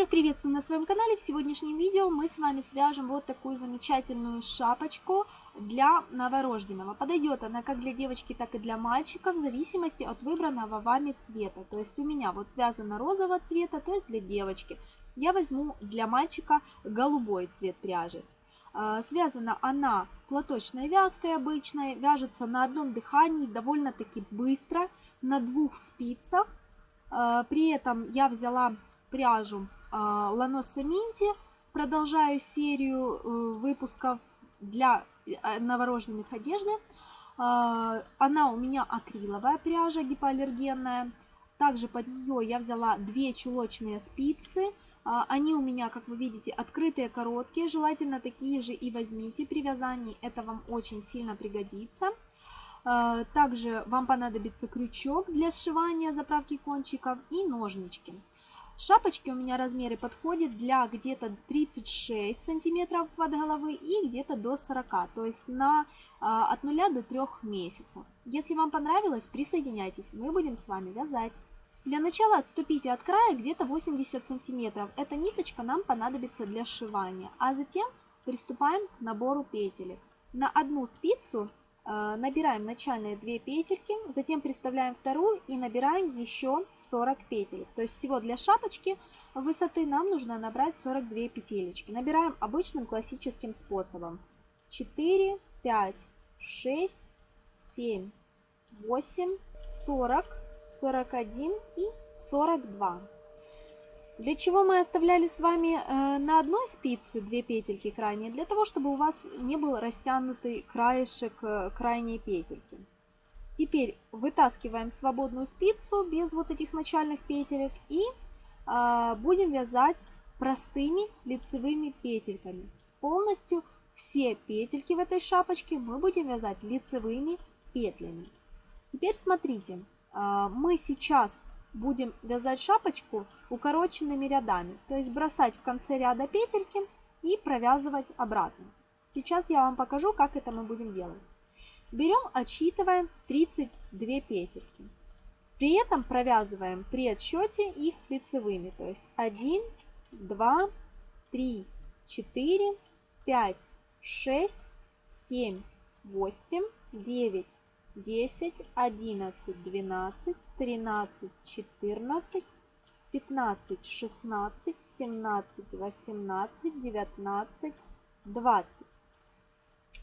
Всех приветствую на своем канале. В сегодняшнем видео мы с вами свяжем вот такую замечательную шапочку для новорожденного. Подойдет она как для девочки, так и для мальчика в зависимости от выбранного вами цвета. То есть у меня вот связано розового цвета, то есть для девочки. Я возьму для мальчика голубой цвет пряжи. А, связана она платочной вязкой обычной, вяжется на одном дыхании довольно-таки быстро, на двух спицах. А, при этом я взяла пряжу Ланоса Минти. Продолжаю серию э, выпусков для э, новорожденных одежды. Она у меня акриловая пряжа, гипоаллергенная. Также под нее я взяла две чулочные спицы. Они у меня, как вы видите, открытые, короткие. Желательно такие же и возьмите при вязании. Это вам очень сильно пригодится. Также вам понадобится крючок для сшивания заправки кончиков и ножнички. Шапочки у меня размеры подходят для где-то 36 сантиметров под головы и где-то до 40, то есть на, а, от 0 до 3 месяцев. Если вам понравилось, присоединяйтесь, мы будем с вами вязать. Для начала отступите от края где-то 80 сантиметров. Эта ниточка нам понадобится для сшивания. А затем приступаем к набору петелек. На одну спицу набираем начальные 2 петельки, затем приставляем вторую и набираем еще 40 петель. То есть всего для шапочки высоты нам нужно набрать 42 петелечки. Набираем обычным классическим способом. 4, 5, 6, 7, 8, 40, 41 и 42. Для чего мы оставляли с вами э, на одной спице две петельки крайние? Для того, чтобы у вас не был растянутый краешек э, крайней петельки. Теперь вытаскиваем свободную спицу без вот этих начальных петелек и э, будем вязать простыми лицевыми петельками. Полностью все петельки в этой шапочке мы будем вязать лицевыми петлями. Теперь смотрите, э, мы сейчас будем вязать шапочку укороченными рядами. То есть бросать в конце ряда петельки и провязывать обратно. Сейчас я вам покажу, как это мы будем делать. Берем, отсчитываем 32 петельки. При этом провязываем при отсчете их лицевыми. То есть 1, 2, 3, 4, 5, 6, 7, 8, 9, 10, 11, 12, 13, 14, 15, 16, 17, 18, 19, 20,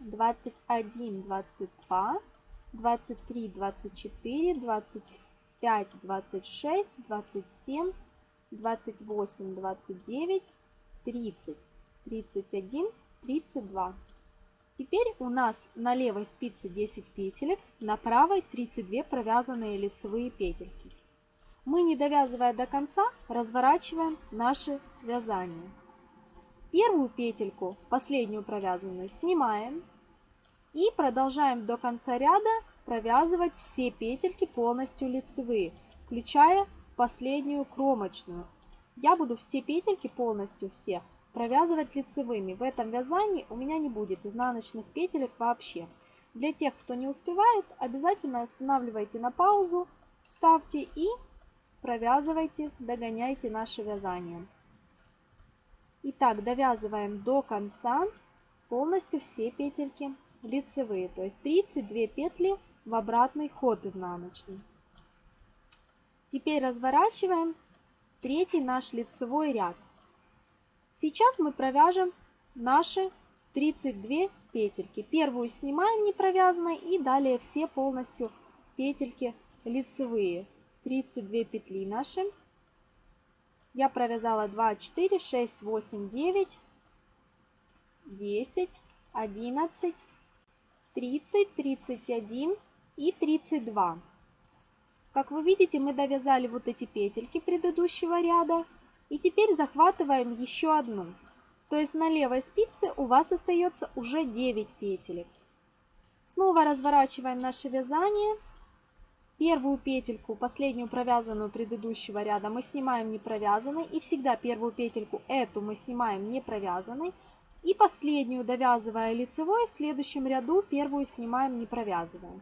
21, 22, 23, 24, 25, 26, 27, 28, 29, 30, 31, 32. Теперь у нас на левой спице 10 петелек, на правой 32 провязанные лицевые петельки. Мы, не довязывая до конца, разворачиваем наше вязание. Первую петельку, последнюю провязанную, снимаем и продолжаем до конца ряда провязывать все петельки полностью лицевые, включая последнюю кромочную. Я буду все петельки полностью все провязывать лицевыми. В этом вязании у меня не будет изнаночных петелек вообще. Для тех, кто не успевает, обязательно останавливайте на паузу, ставьте и провязывайте, догоняйте наше вязание. Итак, довязываем до конца полностью все петельки лицевые, то есть 32 петли в обратный ход изнаночный. Теперь разворачиваем третий наш лицевой ряд. Сейчас мы провяжем наши 32 петельки. Первую снимаем не провязанной и далее все полностью петельки лицевые. 32 петли наши. Я провязала 2, 4, 6, 8, 9, 10, 11, 30, 31 и 32. Как вы видите, мы довязали вот эти петельки предыдущего ряда. И теперь захватываем еще одну. То есть на левой спице у вас остается уже 9 петелек. Снова разворачиваем наше вязание. Первую петельку, последнюю провязанную предыдущего ряда, мы снимаем не провязанной. И всегда первую петельку, эту мы снимаем не провязанной. И последнюю, довязывая лицевой, в следующем ряду первую снимаем не провязывая.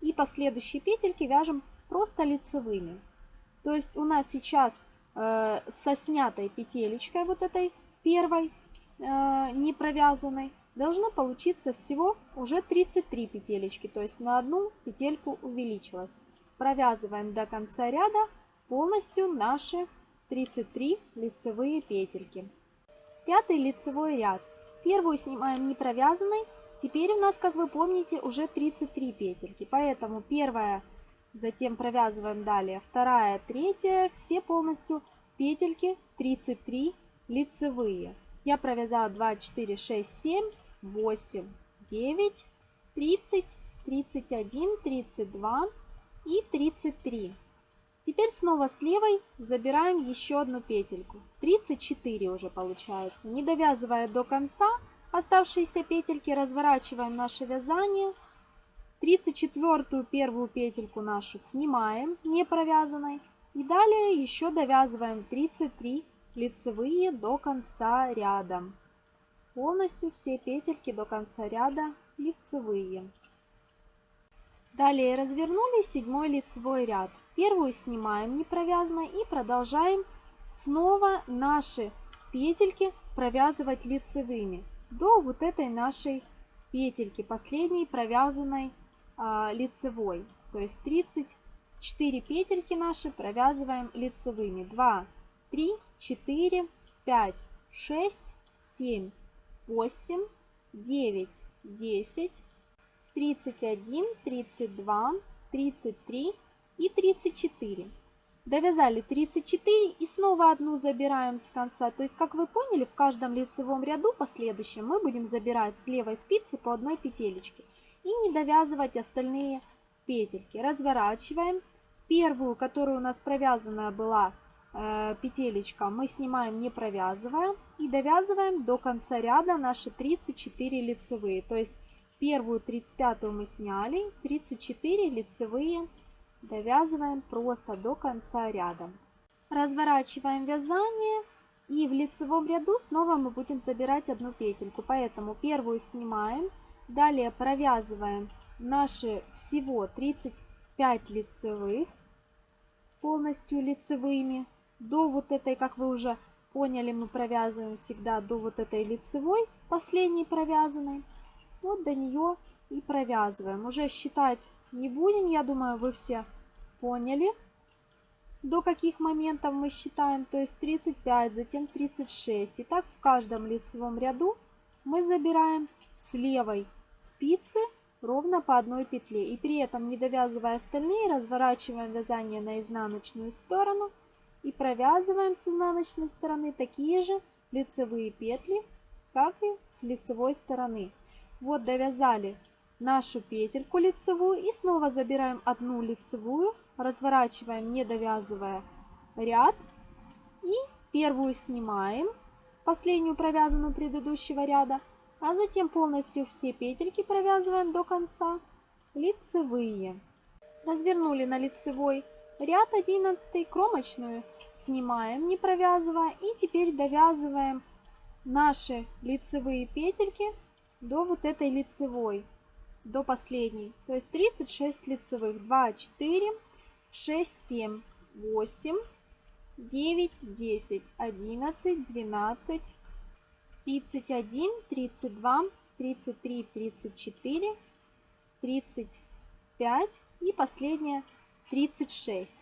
И последующие петельки вяжем просто лицевыми. То есть у нас сейчас э, со снятой петелечкой вот этой первой, э, не провязанной, должно получиться всего уже 33 петелечки, то есть на одну петельку увеличилось. Провязываем до конца ряда полностью наши 33 лицевые петельки. Пятый лицевой ряд. Первую снимаем не провязанной. Теперь у нас, как вы помните, уже 33 петельки. Поэтому первая, затем провязываем далее, вторая, третья, все полностью петельки 33 лицевые. Я провязала 2, 4, 6, 7, 8, 9, 30, 31, 32 и 33. Теперь снова с левой забираем еще одну петельку. 34 уже получается. Не довязывая до конца, оставшиеся петельки разворачиваем наше вязание. 34 первую петельку нашу снимаем, не провязанной. И далее еще довязываем 33 лицевые до конца ряда. Полностью все петельки до конца ряда лицевые. Далее развернули седьмой лицевой ряд. Первую снимаем не провязанной и продолжаем снова наши петельки провязывать лицевыми до вот этой нашей петельки, последней провязанной лицевой. То есть 34 петельки наши провязываем лицевыми. 2, 3, 4, 5, 6, 7, 8, 9, 10, 31, 32, 33 и 34. Довязали 34 и снова одну забираем с конца. То есть, как вы поняли, в каждом лицевом ряду последующем мы будем забирать с левой спицы по одной петелечке. И не довязывать остальные петельки. Разворачиваем. Первую, которая у нас провязанная была э, петелечка, мы снимаем не провязывая. И довязываем до конца ряда наши 34 лицевые. То есть, Первую 35 мы сняли, 34 лицевые довязываем просто до конца ряда. Разворачиваем вязание и в лицевом ряду снова мы будем забирать одну петельку. Поэтому первую снимаем, далее провязываем наши всего 35 лицевых полностью лицевыми. До вот этой, как вы уже поняли, мы провязываем всегда до вот этой лицевой, последней провязанной. Вот до нее и провязываем. Уже считать не будем, я думаю, вы все поняли, до каких моментов мы считаем. То есть 35, затем 36. И так в каждом лицевом ряду мы забираем с левой спицы ровно по одной петле. И при этом, не довязывая остальные, разворачиваем вязание на изнаночную сторону и провязываем с изнаночной стороны такие же лицевые петли, как и с лицевой стороны. Вот довязали нашу петельку лицевую и снова забираем одну лицевую, разворачиваем, не довязывая ряд. И первую снимаем, последнюю провязанную предыдущего ряда, а затем полностью все петельки провязываем до конца лицевые. Развернули на лицевой ряд 11 кромочную, снимаем, не провязывая, и теперь довязываем наши лицевые петельки до вот этой лицевой, до последней. То есть 36 лицевых. 2, 4, 6, 7, 8, 9, 10, 11, 12, 31, 32, 33, 34, 35 и последняя 36.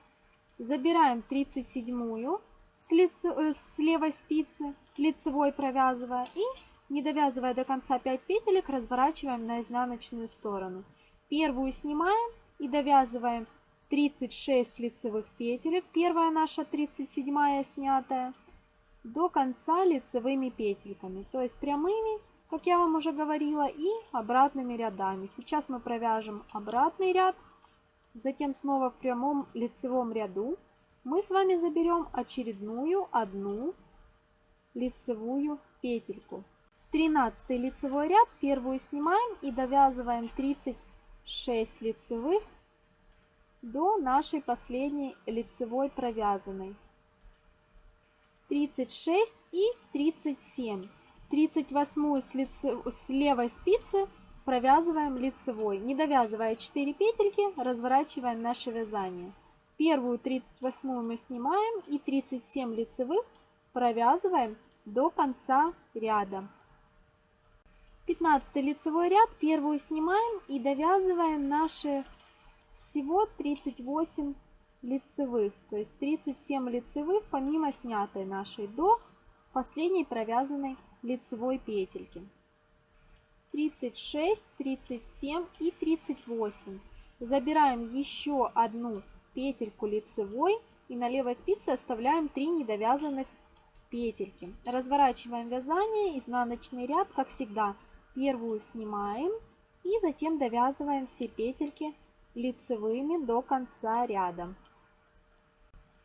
Забираем 37 с, лице, э, с левой спицы, лицевой провязывая и не довязывая до конца 5 петелек, разворачиваем на изнаночную сторону. Первую снимаем и довязываем 36 лицевых петелек, первая наша 37 снятая, до конца лицевыми петельками, то есть прямыми, как я вам уже говорила, и обратными рядами. Сейчас мы провяжем обратный ряд, затем снова в прямом лицевом ряду мы с вами заберем очередную одну лицевую петельку. 13 лицевой ряд, первую снимаем и довязываем 36 лицевых до нашей последней лицевой провязанной. 36 и 37. 38 с, лице, с левой спицы провязываем лицевой. Не довязывая 4 петельки, разворачиваем наше вязание. Первую 38 мы снимаем и 37 лицевых провязываем до конца ряда. 15 лицевой ряд, первую снимаем и довязываем наши всего 38 лицевых, то есть 37 лицевых помимо снятой нашей до последней провязанной лицевой петельки. 36, 37 и 38. Забираем еще одну петельку лицевой и на левой спице оставляем 3 недовязанных петельки. Разворачиваем вязание, изнаночный ряд, как всегда, первую снимаем и затем довязываем все петельки лицевыми до конца ряда.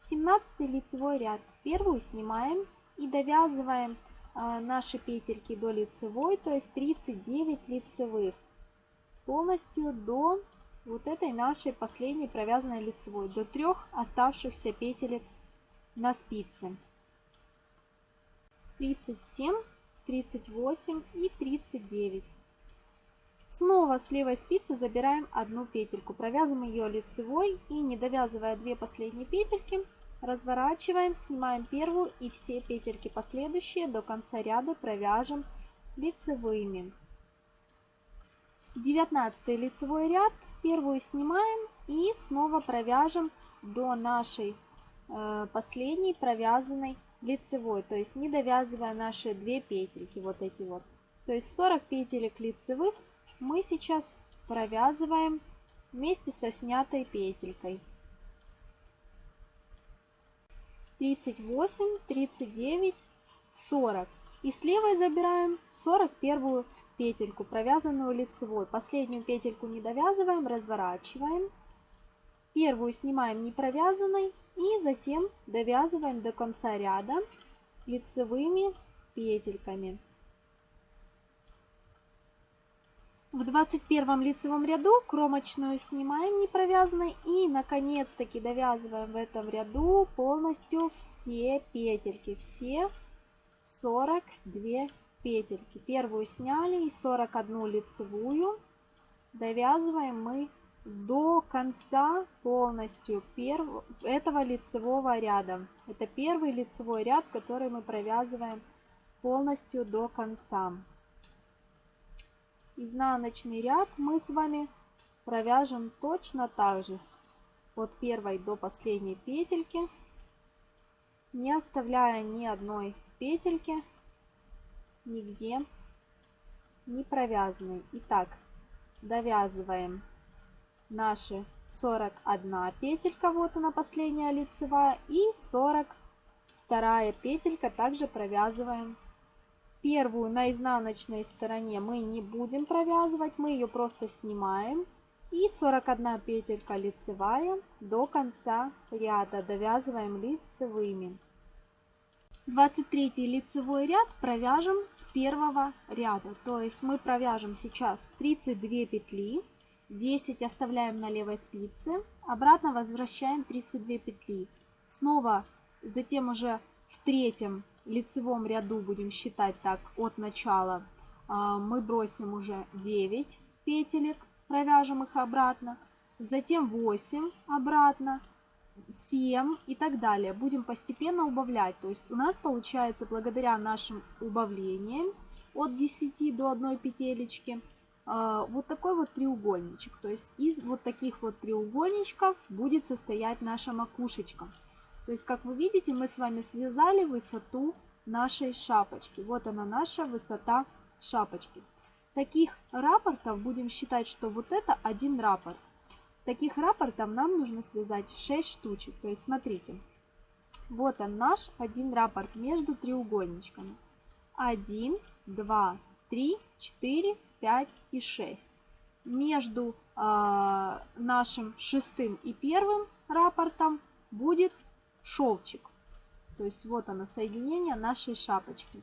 17 лицевой ряд. Первую снимаем и довязываем э, наши петельки до лицевой, то есть 39 лицевых. Полностью до вот этой нашей последней провязанной лицевой, до трех оставшихся петелек на спице. 37, 38 и 39. Снова с левой спицы забираем одну петельку, провязываем ее лицевой и не довязывая две последние петельки, разворачиваем, снимаем первую и все петельки последующие до конца ряда провяжем лицевыми. 19 лицевой ряд, первую снимаем и снова провяжем до нашей э, последней провязанной лицевой, то есть не довязывая наши две петельки, вот эти вот. То есть 40 петелек лицевых мы сейчас провязываем вместе со снятой петелькой. 38, 39, 40. И с левой забираем 41 петельку, провязанную лицевой. Последнюю петельку не довязываем, разворачиваем. Первую снимаем не провязанной и затем довязываем до конца ряда лицевыми петельками. В 21 лицевом ряду кромочную снимаем не провязанной и наконец-таки довязываем в этом ряду полностью все петельки, все 42 петельки. Первую сняли и 41 лицевую довязываем мы до конца полностью перв... этого лицевого ряда. Это первый лицевой ряд, который мы провязываем полностью до конца изнаночный ряд мы с вами провяжем точно так же. От первой до последней петельки не оставляя ни одной петельки нигде не провязанной. Итак довязываем наши 41 петелька вот она последняя лицевая и 42 петелька также провязываем Первую на изнаночной стороне мы не будем провязывать, мы ее просто снимаем. И 41 петелька лицевая до конца ряда довязываем лицевыми. 23 лицевой ряд провяжем с первого ряда. То есть мы провяжем сейчас 32 петли, 10 оставляем на левой спице, обратно возвращаем 32 петли. Снова затем уже в третьем лицевом ряду будем считать так от начала, а, мы бросим уже 9 петелек, провяжем их обратно, затем 8 обратно, 7 и так далее. Будем постепенно убавлять. То есть у нас получается благодаря нашим убавлениям от 10 до 1 петелечки а, вот такой вот треугольничек. То есть из вот таких вот треугольничков будет состоять наша макушечка. То есть, как вы видите, мы с вами связали высоту нашей шапочки. Вот она наша высота шапочки. Таких рапортов будем считать, что вот это один рапорт. Таких рапортов нам нужно связать 6 штучек. То есть, смотрите, вот он наш один рапорт между треугольничками. 1, 2, 3, 4, 5 и 6. Между э, нашим шестым и первым рапортом будет шовчик. То есть вот оно, соединение нашей шапочки.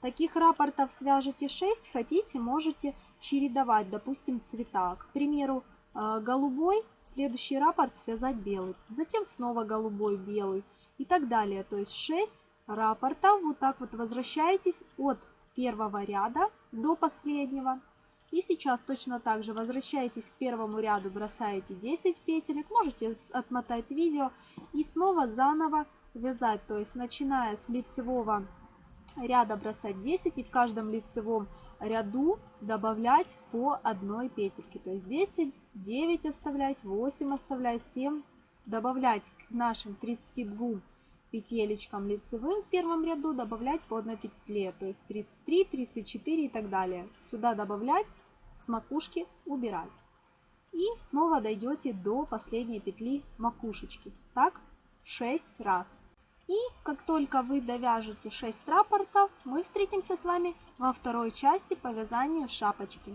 Таких рапортов свяжете 6, хотите, можете чередовать, допустим, цвета. К примеру, э, голубой, следующий рапорт связать белый, затем снова голубой, белый и так далее. То есть 6 рапортов, вот так вот возвращаетесь от первого ряда до последнего. И сейчас точно так же возвращаетесь к первому ряду, бросаете 10 петелек, можете отмотать видео и снова заново вязать, то есть начиная с лицевого ряда бросать 10 и в каждом лицевом ряду добавлять по одной петельке, то есть 10, 9 оставлять, 8 оставлять, 7 добавлять к нашим 32 петелечкам лицевым в первом ряду добавлять по одной петле, то есть 33, 34 и так далее. Сюда добавлять, с макушки убирать. И снова дойдете до последней петли макушечки. Так 6 раз. И как только вы довяжете 6 рапортов, мы встретимся с вами во второй части по вязанию шапочки.